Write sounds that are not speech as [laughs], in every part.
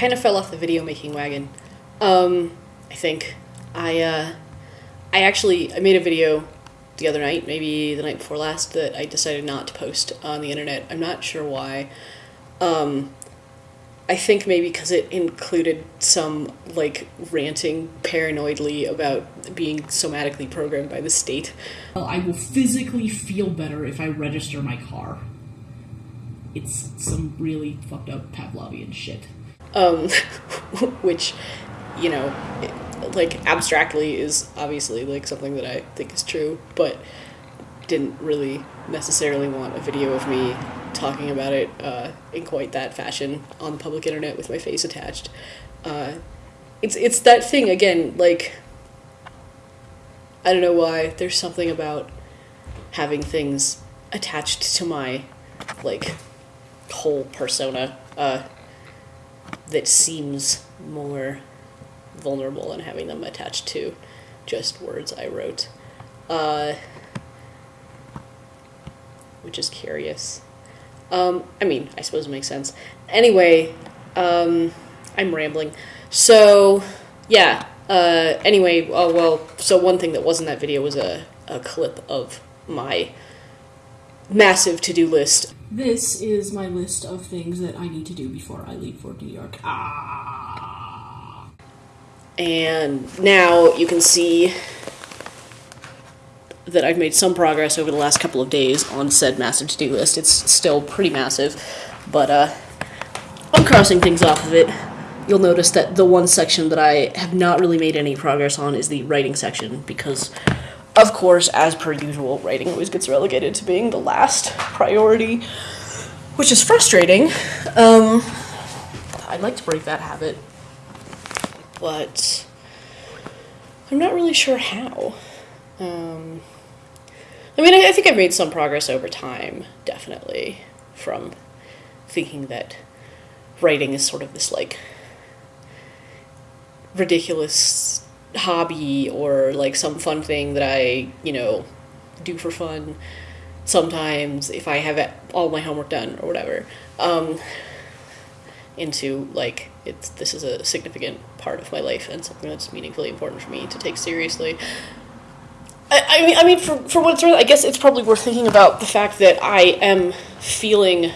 kind of fell off the video making wagon. Um, I think I uh, I actually I made a video the other night, maybe the night before last, that I decided not to post on the internet. I'm not sure why. Um, I think maybe because it included some like ranting paranoidly about being somatically programmed by the state. Well, I will physically feel better if I register my car. It's some really fucked up Pavlovian shit. Um, [laughs] which, you know, like abstractly is obviously like something that I think is true, but didn't really necessarily want a video of me talking about it uh, in quite that fashion on the public internet with my face attached. Uh, it's it's that thing again, like I don't know why. There's something about having things attached to my like whole persona uh, that seems more vulnerable than having them attached to just words I wrote. Uh, which is curious. Um, I mean, I suppose it makes sense. Anyway, um, I'm rambling. So, yeah. Uh, anyway, oh, well, so one thing that wasn't that video was a, a clip of my massive to do list. This is my list of things that I need to do before I leave for New York. Ah. And now you can see that I've made some progress over the last couple of days on said massive to-do list. It's still pretty massive, but uh, I'm crossing things off of it. You'll notice that the one section that I have not really made any progress on is the writing section, because, of course, as per usual, writing always gets relegated to being the last priority, which is frustrating. Um, I'd like to break that habit, but I'm not really sure how. Um, I mean, I, I think I've made some progress over time, definitely, from thinking that writing is sort of this like ridiculous hobby or like some fun thing that I, you know, do for fun sometimes if I have all my homework done or whatever. Um, into like it's this is a significant part of my life and something that's meaningfully important for me to take seriously. I, I mean, I mean, for for what it's worth, I guess it's probably worth thinking about the fact that I am feeling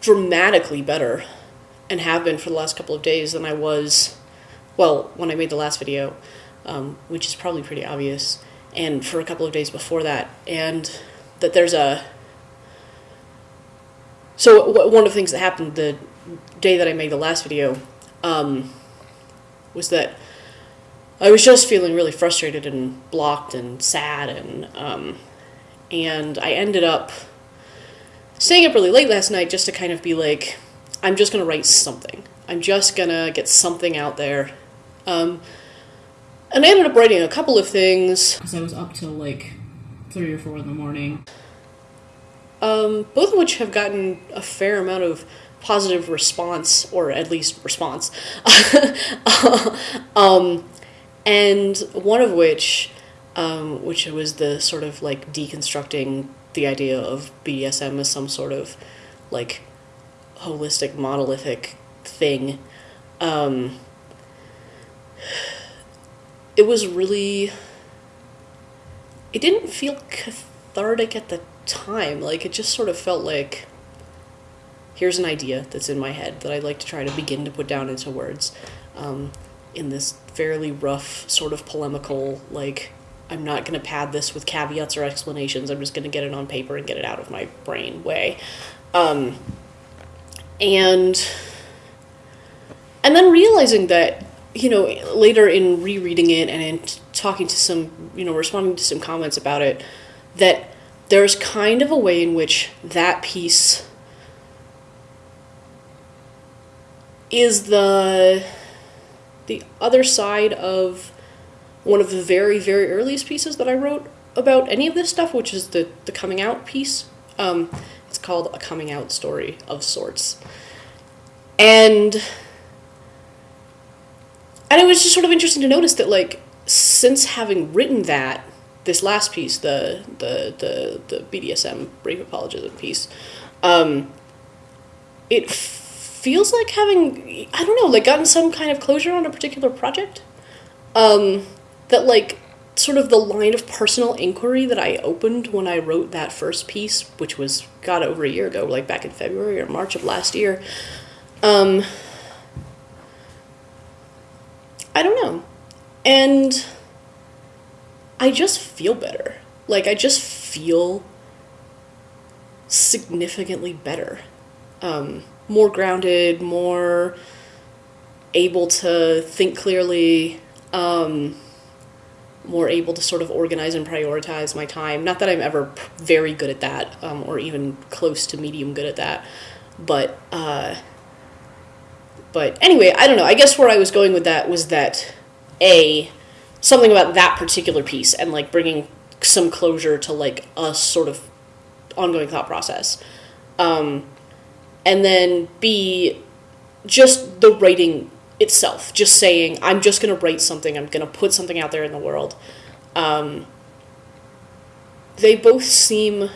dramatically better, and have been for the last couple of days than I was, well, when I made the last video, um, which is probably pretty obvious, and for a couple of days before that, and that there's a. So one of the things that happened the day that I made the last video, um, was that I was just feeling really frustrated and blocked and sad and um, and I ended up staying up really late last night just to kind of be like, I'm just gonna write something. I'm just gonna get something out there. Um, and I ended up writing a couple of things, Because I was up till like three or four in the morning. um, both of which have gotten a fair amount of positive response, or at least response. [laughs] um, and one of which, um, which was the sort of like deconstructing the idea of BDSM as some sort of like holistic, monolithic thing. Um, it was really. It didn't feel cathartic at the time. Like, it just sort of felt like here's an idea that's in my head that I'd like to try to begin to put down into words um, in this fairly rough, sort of polemical, like, I'm not going to pad this with caveats or explanations. I'm just going to get it on paper and get it out of my brain way. Um, and and then realizing that you know later in rereading it and in talking to some you know responding to some comments about it that there's kind of a way in which that piece is the the other side of one of the very very earliest pieces that I wrote about any of this stuff, which is the the coming out piece. Um, it's called a coming out story of sorts, and and it was just sort of interesting to notice that like since having written that this last piece, the the the the BDSM brave apologism piece, um, it feels like having I don't know, like gotten some kind of closure on a particular project. Um, that like sort of the line of personal inquiry that I opened when I wrote that first piece, which was God over a year ago, like back in February or March of last year. Um, I don't know. And I just feel better. Like, I just feel significantly better. Um, more grounded, more able to think clearly, um, more able to sort of organize and prioritize my time. Not that I'm ever very good at that, um, or even close to medium good at that, but uh, but anyway, I don't know. I guess where I was going with that was that a something about that particular piece and like bringing some closure to like a sort of ongoing thought process. Um, and then B, just the writing itself, just saying, I'm just going to write something, I'm going to put something out there in the world. Um, they both seem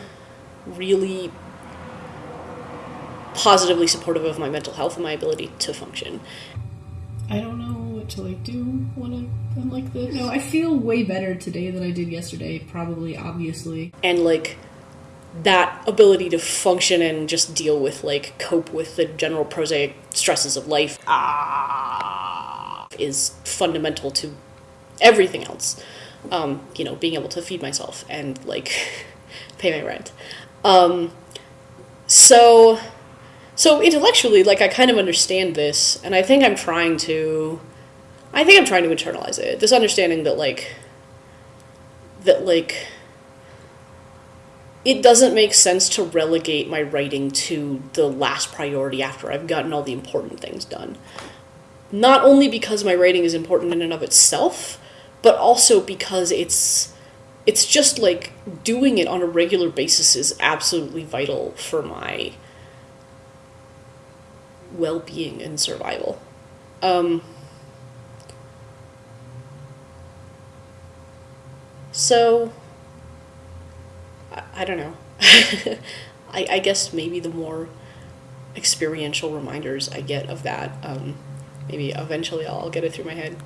really positively supportive of my mental health and my ability to function. I don't know what to like do when I, I'm like this. No, I feel way better today than I did yesterday. Probably, obviously. and like that ability to function and just deal with like cope with the general prosaic stresses of life ah, is fundamental to everything else um, you know being able to feed myself and like [laughs] pay my rent um, so so intellectually like i kind of understand this and i think i'm trying to i think i'm trying to internalize it this understanding that like that like it doesn't make sense to relegate my writing to the last priority after I've gotten all the important things done. Not only because my writing is important in and of itself, but also because it's it's just like doing it on a regular basis is absolutely vital for my well-being and survival. Um, so I, I don't know. [laughs] I, I guess maybe the more experiential reminders I get of that, um, maybe eventually I'll get it through my head.